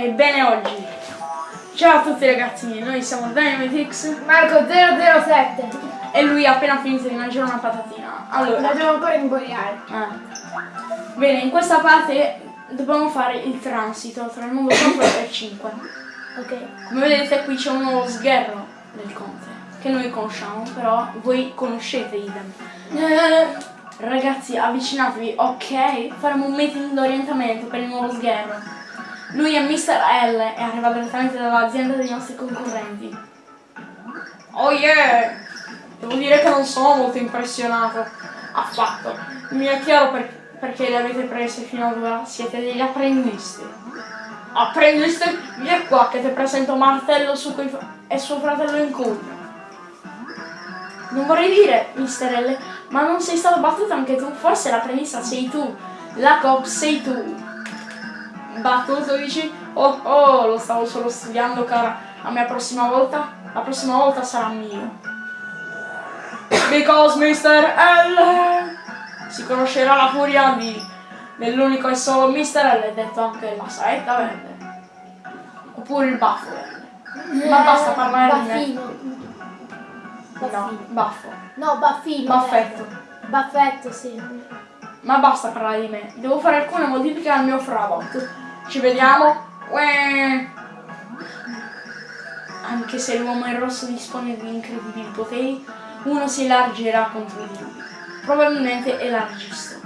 Ebbene oggi. Ciao a tutti ragazzi noi siamo Dynamitix Marco 007. e lui ha appena finito di mangiare una patatina. Allora, La devo ancora ingoiare. eh. bene, in questa parte dobbiamo fare il transito tra il mondo 4 e il 5. Ok. Come vedete qui c'è un nuovo sgherro del conte, che noi conosciamo, però voi conoscete idem. Eh, Ragazzi, avvicinatevi, ok? Faremo un meeting d'orientamento per il nuovo sgherro. Lui è Mr. L e arriva direttamente dall'azienda dei nostri concorrenti. Oh yeah! Devo dire che non sono molto impressionato. Affatto. Mi è chiaro per- perché le avete prese fino ad ora. Siete degli apprendisti. Apprendisti? Vieni qua che ti presento Martello su cui e suo fratello in cugno. Non vorrei dire, Mr. L, ma non sei stato battuto anche tu? Forse l'apprendista sei tu. La cop sei tu. Battuto dici? Oh oh, lo stavo solo studiando, cara. La mia prossima volta? La prossima volta sarà mio. Because Mr. L si conoscerà la furia di dell'unico e solo Mr. L, detto anche la saetta verde. Oppure il baffo verde. Ma basta parlare di me. Baffino. No, baffo. No, baffino. Baffetto. Baffetto, sì. Ma basta parlare di me. Devo fare alcune modifiche al mio Frabot. Ci vediamo. Uè. Anche se l'uomo in rosso dispone di incredibili poteri, uno si elargerà contro di lui. Probabilmente elargisto.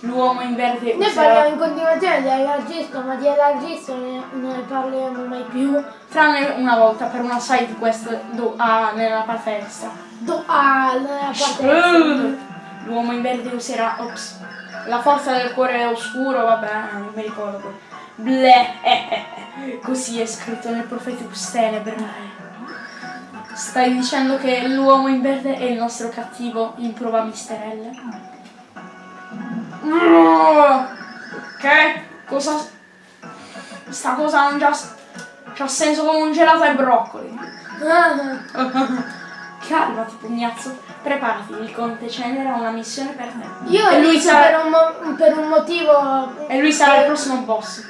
L'uomo in verde Noi userà- parliamo in continuazione di elargisto, ma di elargisto ne, non ne parliamo mai più. tranne una volta per una side quest do- ah, nella parte destra. Do, ah, nella parte destra. L'uomo in verde userà ops, la forza del cuore oscuro, vabbè, non mi ricordo. Bleh, eh, eh, eh. così è scritto nel Propheticus Tenebrae. Stai dicendo che l'uomo in verde è il nostro cattivo in prova misterelle? Che? Cosa? Sta cosa non già... C'ha senso come un gelato ai broccoli. Ah, Calmati, pugnazzo. Preparati, il conte Cenere ha una missione per te. Io e lui sarà, per, un per un motivo. e lui sarà il prossimo boss.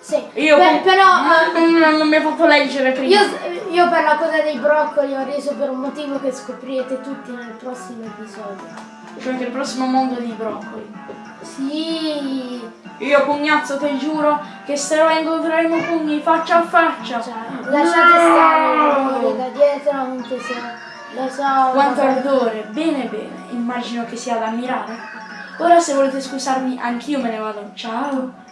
Sì. Io Per- però. ah, Mm, non mi ha fatto leggere prima. Io, io per la cosa dei broccoli ho reso per un motivo che scoprirete tutti nel prossimo episodio. Cioè il prossimo mondo di broccoli. Sì, Io pugnazzo ti giuro che se lo incontreremo pugni faccia a faccia. cioè, lasciate stare i rumori da dietro, anche se lo so. Quanto ardore, bene bene, immagino che sia da ammirare. Ora se volete scusarmi anch'io me ne vado. Ciao.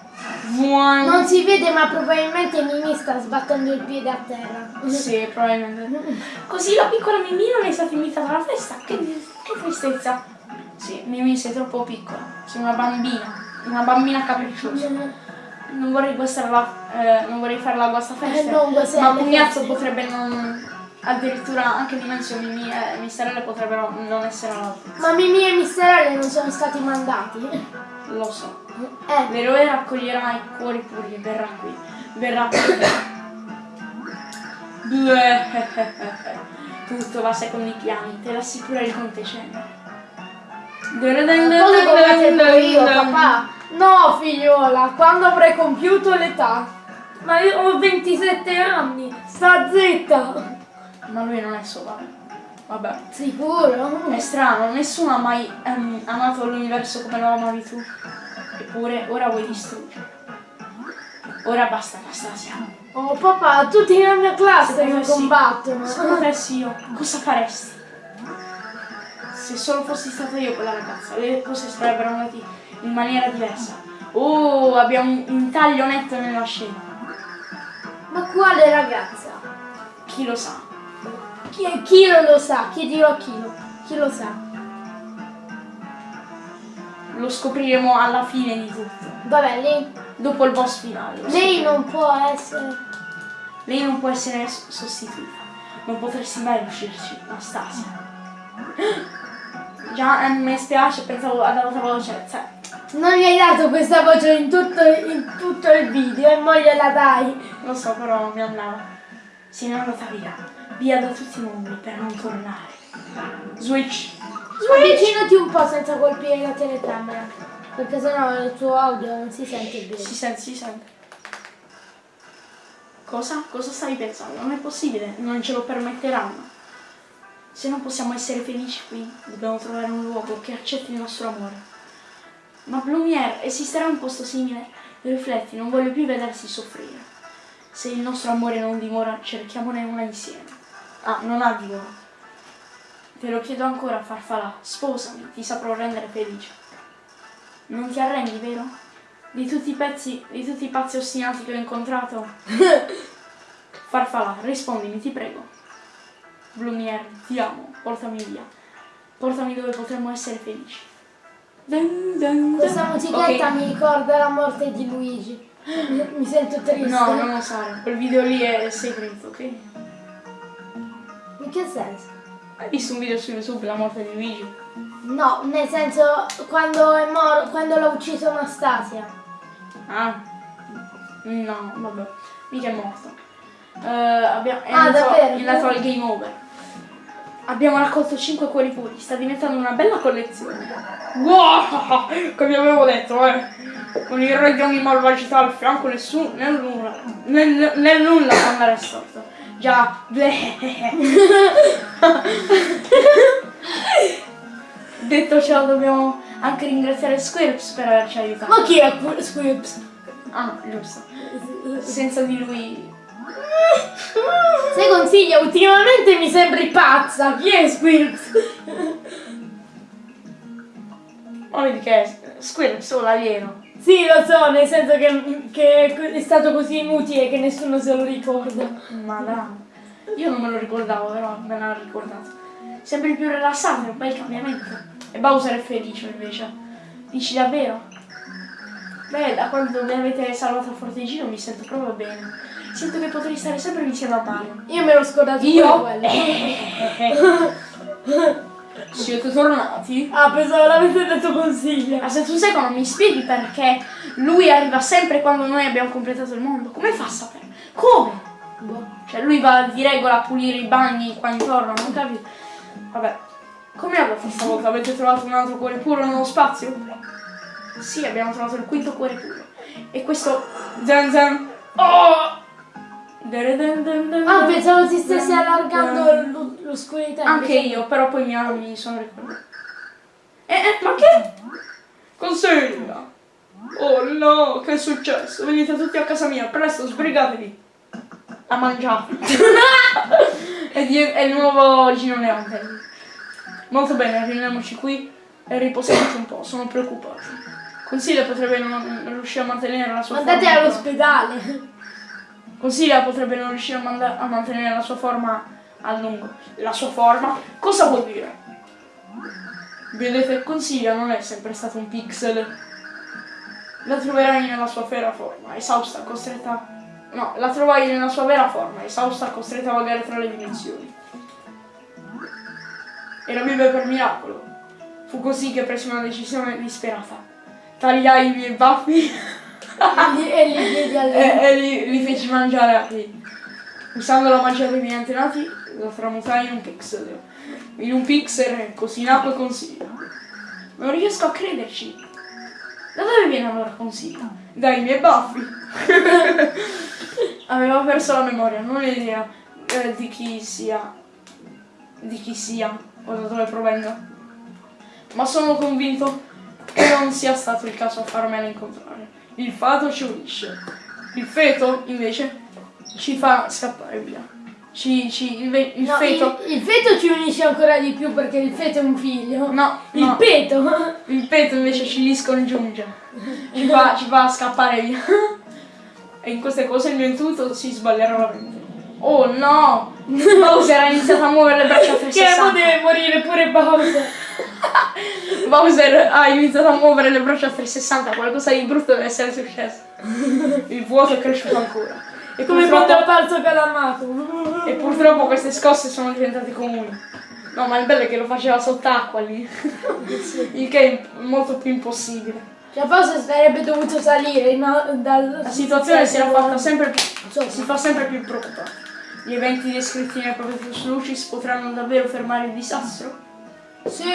Buon... Non si vede, ma probabilmente Mimi sta sbattendo il piede a terra. Sì, probabilmente. Così la piccola Mimì non è stata invitata alla festa. Che, che tristezza. Sì, Mimì sei troppo piccola. Sei una bambina. Una bambina capricciosa. Non vorrei guastare la, eh, non vorrei fare la guasta festa. Eh, non ma Pugnazzo potrebbe non. Addirittura anche dimensioni Mimì e Misterelle potrebbero non essere all'altezza. Ma Mimi e Misterelle non sono stati mandati. Lo so. Eh, L'eroe raccoglierà i cuori puri e verrà qui. Verrà qui. Tutto va secondo i piani, te l'assicura il conte Cenere. cosa tempo io, papà? No, figliola, quando avrai compiuto l'età. Ma io ho 27 anni, sta zitta. Ma lui non è solo. Vabbè. Sicuro? È strano, nessuno ha mai ehm, amato l'universo come lo amavi tu. Eppure ora vuoi distruggere. Ora basta Anastasia. Oh papà, tutti nella mia classe Se mi combattono. Se potessi io, cosa faresti? Se solo fossi stata io quella ragazza, le cose sarebbero andate in maniera diversa. Oh, abbiamo un taglio netto nella scena. Ma quale ragazza? Chi lo sa? Chi, chi non lo sa? Chiedilo a chi lo, chi lo sa. Lo scopriremo alla fine di tutto. Vabbè, lei, Dopo il boss finale. lei non può essere... Lei non può essere sostituita. Non potresti mai riuscirci, Anastasia. Già, eh, mi spiace, pensavo ad alta voce. Cioè, Non gli hai dato questa voce in tutto, in tutto il video e mo gliela dai. lo so, però mi andava. Se ne è andata via. Via da tutti i mondi per non tornare. Switch. Avvicinati un po' senza colpire la telecamera. Perché sennò il tuo audio non si sente bene. Si sente, si sente. Cosa? Cosa stai pensando? Non è possibile, non ce lo permetteranno. Se non possiamo essere felici qui, dobbiamo trovare un luogo che accetti il nostro amore. Ma Blumiere, esisterà un posto simile? Rifletti, non voglio più vedersi soffrire. Se il nostro amore non dimora, cerchiamone una insieme. Ah, non ha dimora. Te lo chiedo ancora, farfalla, sposami, ti saprò rendere felice. Non ti arrendi, vero? Di tutti i pezzi, di tutti i pazzi ostinati che ho incontrato? Farfalla, rispondimi, ti prego. Blumiere, ti amo, portami via. Portami dove potremmo essere felici. Dun, dun, dun. Questa musichetta Ok. mi ricorda la morte di Luigi. Mi sento triste. No, non lo sai, quel video lì è segreto, ok? In che senso? Hai visto un video su YouTube, la morte di Luigi? No, nel senso quando è mor- quando l'ha ucciso Anastasia. Ah? No, vabbè, mica è morto. Eh, abbiamo, è, Ah, andato, davvero? è andato al game over. Abbiamo raccolto 5 cuori puri, sta diventando una bella collezione. Wow! Come avevo detto, eh! Con il re di malvagità al fianco, nessuno, nel nulla, nel, nel nulla può andare storto. Già. Detto ciò, dobbiamo anche ringraziare Squirps per averci aiutato. Ma chi è Qu- Squibs? Ah, giusto. Senza di lui. Se consiglia, ultimamente mi sembri pazza. Chi è Squibs? Ma vedi che è Squirps o l'alieno. Sì, lo so, nel senso che, che è stato così inutile che nessuno se lo ricorda. Ma dai. Io non me lo ricordavo, però me l'hanno ricordato. Sempre più rilassante, un bel cambiamento. E Bowser è felice invece. Dici davvero? Beh, da quando mi avete salvato a Fortegino mi sento proprio bene. Sento che potrei stare sempre vicino a Mario. Io me l'ho scordato Io? quello. Siete tornati? Ah, pensavo l'avete detto consiglia. Ma se tu sai come mi spieghi perché lui arriva sempre quando noi abbiamo completato il mondo? Come fa a sapere? Come? Boh. Cioè lui va di regola a pulire i bagni qua intorno, non capito? Vabbè. Com'è andata stavolta? Avete trovato un altro cuore puro nello spazio? Sì, abbiamo trovato il quinto cuore puro. E questo... Zan zan... Oh! Ah, pensavo si stesse allargando l'o- l'oscurità. Anche io, però poi mi, mi sono ricordato. Eh, eh, ma che? Consegna! Oh no, che è successo? Venite tutti a casa mia, presto, sbrigatevi! A mangiare. è, il nuovo Gino Leante. Molto bene, riuniamoci qui e riposiamoci un po', sono preoccupato. Consiglia potrebbe non, riuscire a mantenere la sua Andate forma. all'ospedale. Consiglia potrebbe non riuscire a, a mantenere la sua forma a lungo. La sua forma? Cosa vuol dire? Vedete, Consiglia non è sempre stato un pixel. La troverai nella sua vera forma, esausta, costretta... No, la trovai nella sua vera forma, esausta, costretta a vagare tra le dimensioni. Era viva per miracolo. Fu così che presi una decisione disperata. Tagliai i miei baffi e li- e li e, e li, li feci mangiare a lei. Usando la magia dei miei antenati, lo tramutai in un pixel. In un pixel così nacque Consiglio. Non riesco a crederci. Da dove viene allora Consiglio? Dai miei baffi. Aveva perso la memoria, non ho idea eh, di chi sia. Di chi sia o da dove provenga. Ma sono convinto che non sia stato il caso a farmela incontrare. Il fato ci unisce. Il feto, invece, ci fa scappare via. Ci, ci, il, ve- il No, feto. il, il feto ci unisce ancora di più perché il feto è un figlio. No, Il no. peto. Il peto invece ci li scongiunge. Ci fa, ci fa scappare via. E in queste cose il mio intuito si sbaglierà la mente. Oh no! Bowser ha iniziato a muovere le braccia a Che mo 360. deve morire pure Bowser. Bowser ha iniziato a muovere le braccia a 360. Qualcosa di brutto deve essere successo. Il vuoto è cresciuto ancora. E Come quando è purtroppo, apparso Calamato. e purtroppo queste scosse sono diventate comuni. No, ma il bello è che lo faceva sott'acqua lì. Il che è molto più impossibile. Cioè Bowser sarebbe dovuto salire no, dal... La situazione si era fatta sempre più, si fa sempre più preoccupante. Gli eventi descritti nel Prometheus Lucis potranno davvero fermare il disastro? Sì.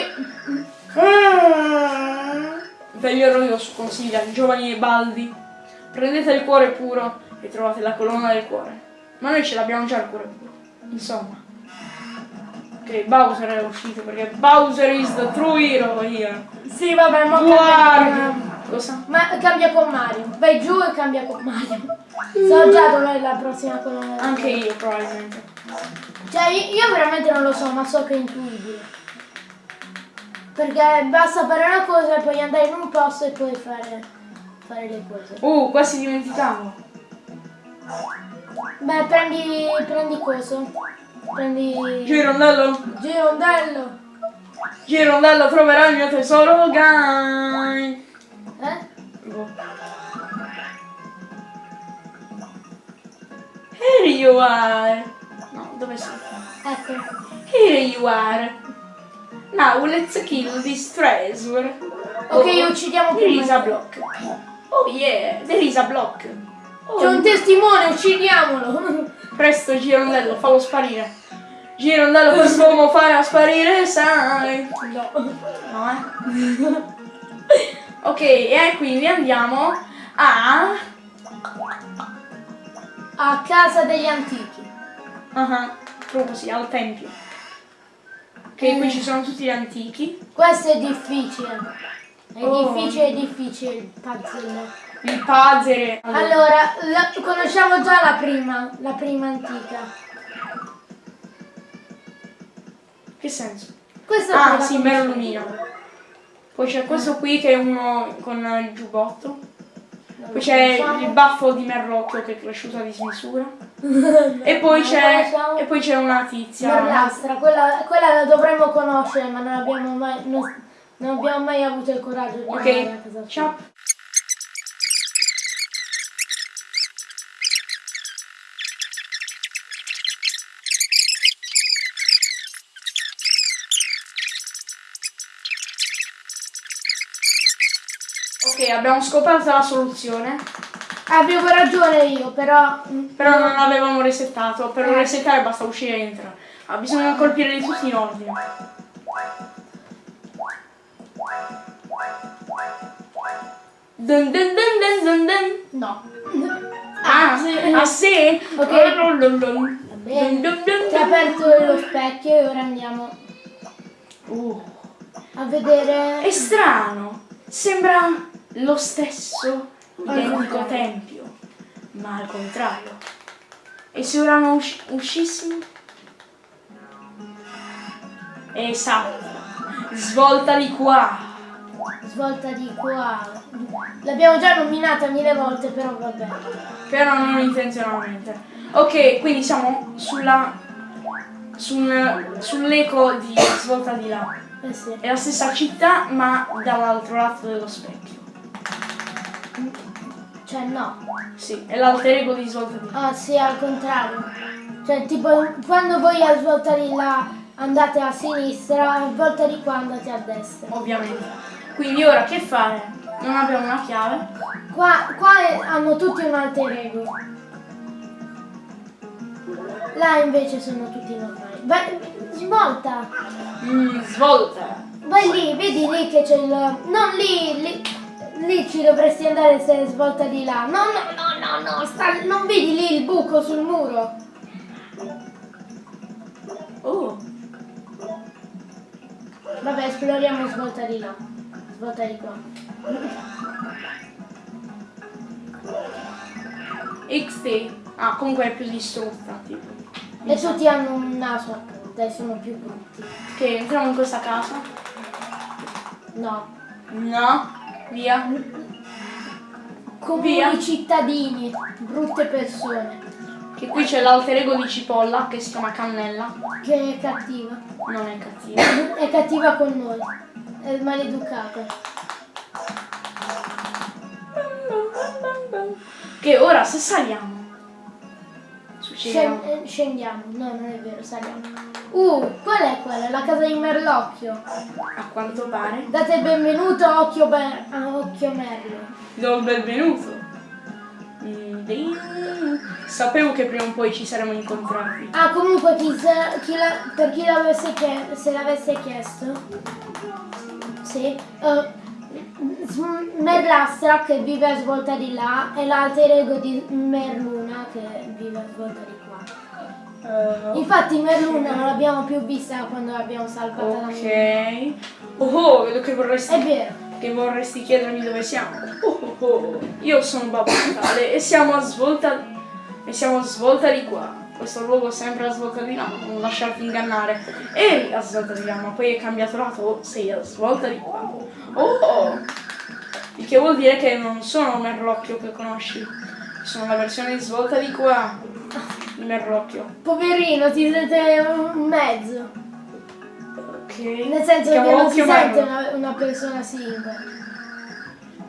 Vegliero io consiglia, giovani e baldi, prendete il cuore puro e trovate la colonna del cuore. Ma noi ce l'abbiamo già il cuore puro. Insomma. Ok, Bowser è uscito perché Bowser is the true hero here. Sì, vabbè, ma Guarda! Cosa? ma cambia con Mario. Vai giù e cambia con Mario. So già dov'è la prossima colonna. del Anche io probabilmente. Cioè, io io veramente non lo so, ma so che è intuibile. Perché basta fare una cosa e poi andare in un posto e poi fare, fare le cose. Uh, quasi dimenticavo. Beh, prendi, prendi coso. Prendi... Girondello, Girondello. Girondello troverà il mio tesoro, guy. Eh? Boh. Here you are. No, dove sei? Ecco. Here you are. Now let's kill this treasure. Ok, Oh, uccidiamo There prima. is a block. Oh yeah, there is a block. C'è un testimone, uccidiamolo. Presto Girondello, fallo sparire. Girondello, quest'uomo farà sparire, sai. No. No, eh. ok, e quindi andiamo a... A casa degli antichi. Ah, proprio così, al tempio. Che qui ci sono tutti gli antichi. Questo è difficile. È Oh. difficile, è difficile il puzzle. Il puzzle. Allora, la- conosciamo già la prima, la prima antica. Che senso? Questa Ah, sì. Merlumino. Poi c'è questo qui che è uno con il giubbotto. Poi c'è il baffo di Merlocchio che è cresciuto a dismisura. E poi Non c'è. conosciamo. E poi c'è una tizia. Merlastra, quella, quella la dovremmo conoscere, ma non abbiamo mai, non, non abbiamo mai avuto il coraggio di andare a casa ciao. Abbiamo scoperto la soluzione, Avevo ragione io, però... mm, però non l'avevamo resettato. Per Eh. resettare basta uscire e entrare. Ah, bisogna colpire di tutti in ordine. Dun dun dun dun dun dun. No. Ah, ah sì? Ok. Dun dun dun. Va bene. Dun dun dun. aperto lo specchio e ora andiamo Uh, a vedere... è strano. Sembra lo stesso identico tempio, ma al contrario. E se ora non usci- uscissimo? Esatto. Svolta di qua. Svolta di qua. L'abbiamo già nominata mille volte, però va bene. Però non intenzionalmente. Ok, quindi siamo sulla. sul- sull'eco di svolta di là. Eh sì. È la stessa città, ma dall'altro lato dello specchio. Cioè no. Sì, è l'alter ego di svolta di là. Ah sì, al contrario. Cioè tipo quando voi a svolta di là andate a sinistra, a svolta di qua andate a destra. Ovviamente. Quindi ora che fare? Non abbiamo una chiave. Qua, qua hanno tutti un alter ego. Là invece sono tutti normali. Vai, svolta! Mm, svolta. Vai lì, vedi lì che c'è il... Non lì, lì, lì ci dovresti andare se svolta di là. No, no, no, no, no, sta- non vedi lì il buco sul muro? Oh. Vabbè, esploriamo svolta di là. Svolta di qua. XT. Ah, comunque è più distrutta, tipo. E tutti hanno un naso a punta e sono più brutti. Ok, entriamo in questa casa. No. No. Via. Comuni Via. cittadini, brutte persone. Che qui c'è l'alter ego di Cipolla che si chiama Cannella. Che è cattiva. Non è cattiva. È cattiva con noi. È maleducata. Che ora se saliamo. Succederà. Scen- eh, scendiamo. No, non è vero, saliamo. Uh, qual è quella? La casa di Merlocchio. A quanto pare. Date il benvenuto a Occhio, Ber- a Occhio Merlo. Do il benvenuto. Mm. Sapevo che prima o poi ci saremmo incontrati. Ah, comunque, chi se- chi la- per chi l'avesse chie- se l'avesse chiesto, sì, eh, Merlastra che vive a svolta di là e l'alter ego di Merluna che vive a svolta di qua. Eh, Infatti Merluna non l'abbiamo più vista quando l'abbiamo salvata da ok. Oh, oh, vedo che vorresti, È vero. che vorresti chiedermi dove siamo. Oh, oh, oh. Io sono Babbo Natale e siamo a svolta. E siamo a svolta di qua. Questo luogo è sempre a svolta di là, non lasciarti ingannare. Eri a svolta di là, ma poi hai cambiato lato, sei a svolta di qua. Oh, oh. Il che vuol dire che non sono Merlocchio che conosci. Sono la versione svolta di qua. Di Merlocchio. Poverino, ti sente un mezzo. Ok. Nel senso che non si sente una, una persona singola.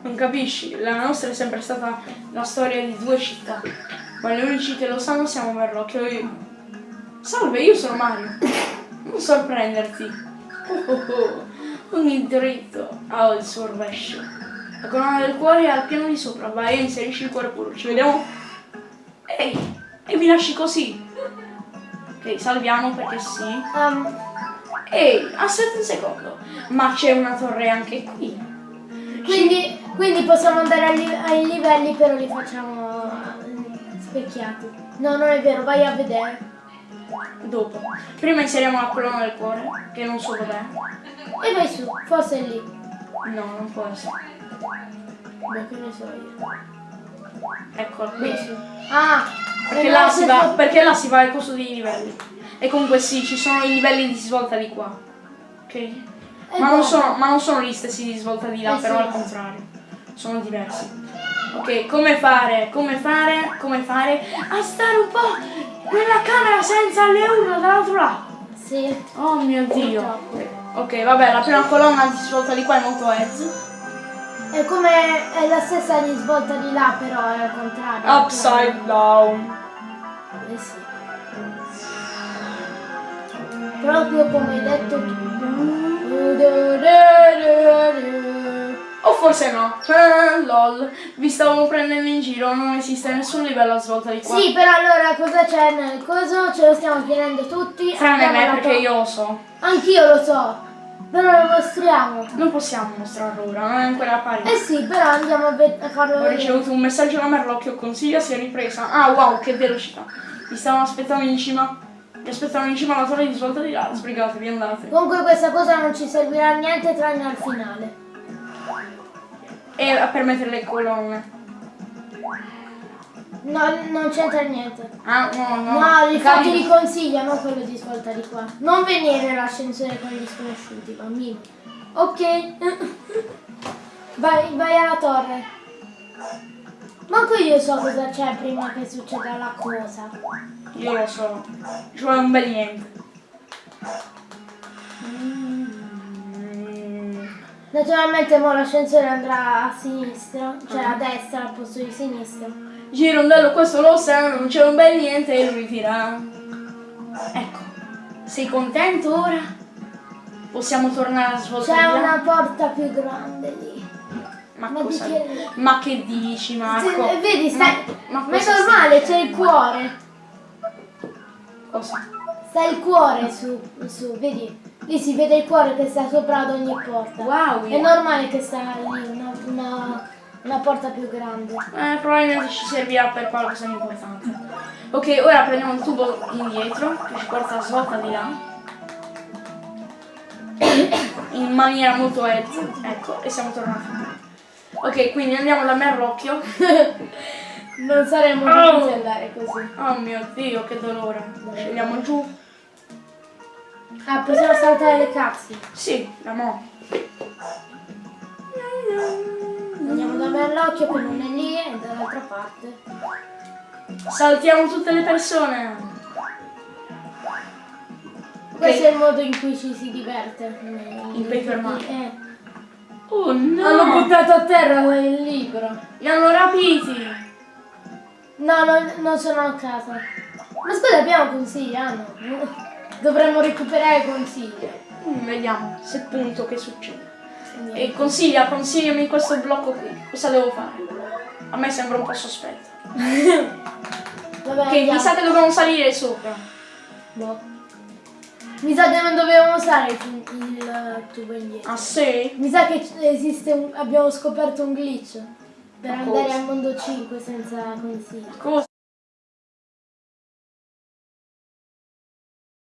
Non capisci? La nostra è sempre stata la storia di due città. Ma gli unici che lo sanno siamo Merlocchio e io. Salve, io sono Mario. Non sorprenderti. Oh, oh, oh. Ogni dritto ha il suo rovescio. La corona del cuore è al piano di sopra. Vai e inserisci il cuore puro. Ci vediamo. Ehi! E mi lasci così. Ok, salviamo perché sì. Um, Ehi, aspetta un secondo. Ma c'è una torre anche qui. quindi, quindi possiamo andare ai, ai livelli però li facciamo eh, specchiati. No, non è vero, vai a vedere. Dopo. Prima inseriamo la colonna del cuore, che non so dov'è. E vai su, forse è lì. No, non essere. Beh, che ne so io. Eccola qui. Ah! Perché eh, là, si va, perché là si va al costo dei livelli. E comunque sì, ci sono i livelli di svolta di qua. Ok? Ma non, guarda. sono, ma non sono gli stessi di svolta di là, Eh però sì. al contrario. Sono diversi. Ok, come fare? Come fare? Come fare? A stare un po' nella camera senza le urla dall'altro lato. Sì. Oh mio dio. Ok, vabbè, la prima colonna di svolta di qua è molto ezzo. È come è la stessa di svolta di là, però è al contrario. Upside down. Eh sì. Proprio come hai detto tu. O forse no. Eh, lol. Vi stavo prendendo in giro, non esiste nessun livello a svolta di qua. Sì, però allora cosa c'è nel coso? Ce lo stiamo chiedendo tutti. Tranne me, perché io lo so. Anch'io lo so. Però lo mostriamo. Non possiamo mostrarlo ora, non è ancora apparito. Eh sì, però andiamo a, a farlo Ho ricevuto un messaggio da Merlocchio, consiglia si è ripresa. Ah wow, che velocità. Mi stavano aspettando in cima. Mi aspettavano in cima alla torre di svolta di là. Sbrigatevi, andate. Comunque questa cosa non ci servirà a niente tranne al finale. E a permettere le colonne. No, non c'entra niente. Ah, no, no. No, il fatto Cambio. di consiglia, non quello di svolta di qua. Non venire l'ascensore con gli sconosciuti, bambino. Ok. vai, vai alla torre. Manco io so cosa c'è prima che succeda la cosa. Io lo so. Ci vuole un bel niente. Mm. Naturalmente mo l'ascensore andrà a sinistra, cioè a destra al posto di sinistra. Girondello, questo lo sa, non c'è un bel niente e lui dirà. Ecco, sei contento ora? Possiamo tornare a C'è svoltare. una porta più grande lì. Ma, ma che- Ma che dici, Marco? Se- vedi, stai... Ma, Ma, ma è normale, c'è il cuore. Cosa? Sta il cuore su, su, vedi? Lì si vede il cuore che sta sopra ad ogni porta. Wow, È normale che sta lì una, una, una porta più grande. Eh, probabilmente ci servirà per qualcosa di importante. Ok, ora prendiamo il tubo indietro, che ci porta a svolta di là. In maniera molto edge. Ecco, e siamo tornati. Ok, quindi andiamo da Merlocchio. Non saremmo Oh. dovuti andare così. Oh mio dio, che dolore. Scendiamo giù. Ah, possiamo saltare le cazzi. Sì, da mo. Andiamo da Merlocchio che non è lì e dall'altra parte. Saltiamo tutte le persone. Questo è il modo in cui ci si diverte. In Paper Mario. Eh. Oh no! Hanno buttato a terra il libro. Li hanno rapiti. No, non, non sono a casa. Ma scusa, abbiamo consigli, ah no. Dovremmo recuperare consigli. Mm, vediamo se punto che succede. E consiglia, consigliami questo blocco qui. Cosa devo fare? A me sembra un po' sospetto. Vabbè, Ok, mi sa che dobbiamo salire sopra. Boh. Mi sa che non dovevamo usare il, il tubo indietro. Ah sì? Mi sa che esiste un, abbiamo scoperto un glitch per Ma andare cosa? al mondo 5 senza consigli. Cosa?